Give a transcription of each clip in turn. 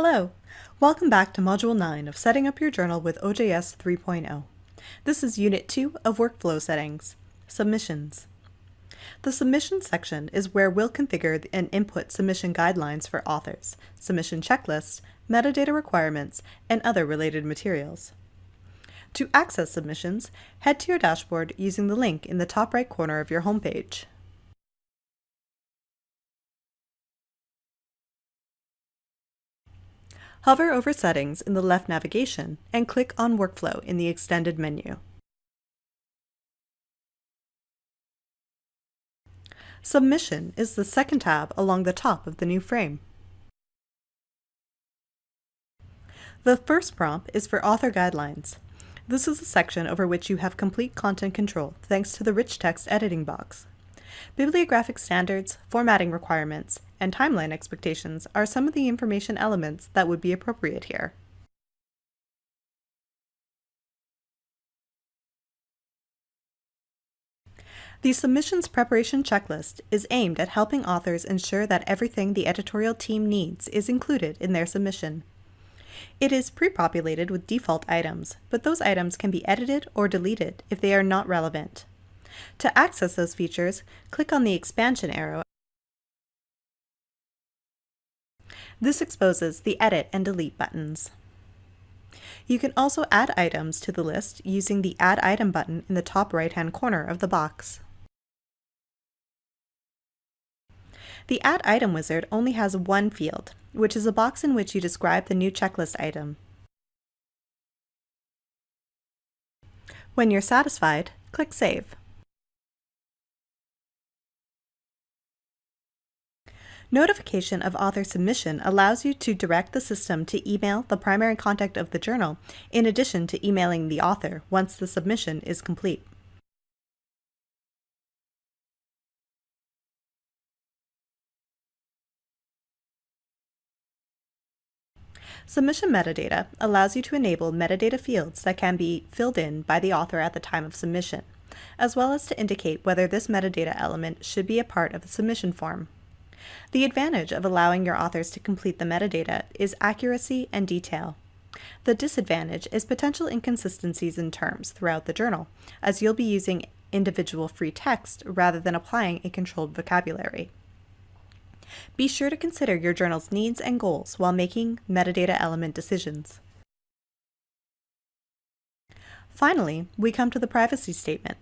Hello! Welcome back to Module 9 of Setting Up Your Journal with OJS 3.0. This is Unit 2 of Workflow Settings, Submissions. The Submissions section is where we'll configure and input submission guidelines for authors, submission checklists, metadata requirements, and other related materials. To access submissions, head to your dashboard using the link in the top right corner of your homepage. Hover over Settings in the left navigation and click on Workflow in the extended menu. Submission is the second tab along the top of the new frame. The first prompt is for author guidelines. This is a section over which you have complete content control thanks to the rich text editing box. Bibliographic standards, formatting requirements, and timeline expectations are some of the information elements that would be appropriate here. The submissions preparation checklist is aimed at helping authors ensure that everything the editorial team needs is included in their submission. It is pre-populated with default items, but those items can be edited or deleted if they are not relevant. To access those features, click on the expansion arrow. This exposes the Edit and Delete buttons. You can also add items to the list using the Add Item button in the top right-hand corner of the box. The Add Item wizard only has one field, which is a box in which you describe the new checklist item. When you're satisfied, click Save. Notification of author submission allows you to direct the system to email the primary contact of the journal, in addition to emailing the author once the submission is complete. Submission metadata allows you to enable metadata fields that can be filled in by the author at the time of submission, as well as to indicate whether this metadata element should be a part of the submission form. The advantage of allowing your authors to complete the metadata is accuracy and detail. The disadvantage is potential inconsistencies in terms throughout the journal, as you'll be using individual free text rather than applying a controlled vocabulary. Be sure to consider your journal's needs and goals while making metadata element decisions. Finally, we come to the privacy statement.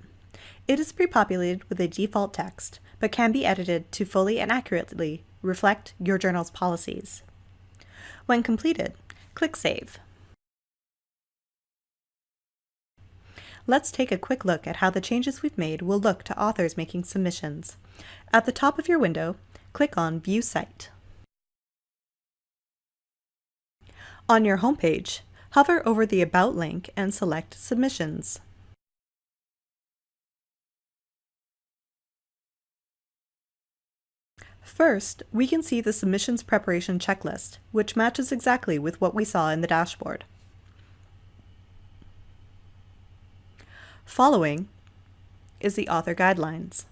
It is pre-populated with a default text, but can be edited to fully and accurately reflect your journal's policies. When completed, click Save. Let's take a quick look at how the changes we've made will look to authors making submissions. At the top of your window, click on View Site. On your homepage, hover over the About link and select Submissions. First, we can see the submissions preparation checklist, which matches exactly with what we saw in the dashboard. Following is the author guidelines.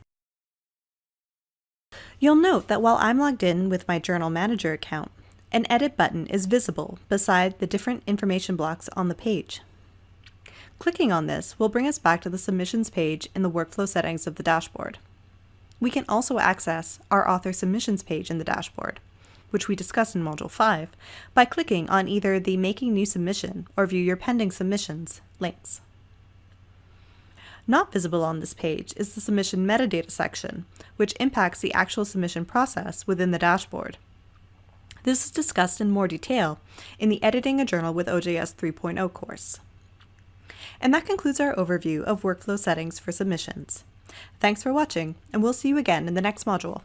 You'll note that while I'm logged in with my Journal Manager account, an Edit button is visible beside the different information blocks on the page. Clicking on this will bring us back to the Submissions page in the Workflow settings of the dashboard. We can also access our author submissions page in the dashboard, which we discussed in Module 5, by clicking on either the Making New Submission or View Your Pending Submissions links. Not visible on this page is the submission metadata section, which impacts the actual submission process within the dashboard. This is discussed in more detail in the Editing a Journal with OJS 3.0 course. And that concludes our overview of workflow settings for submissions. Thanks for watching, and we'll see you again in the next module.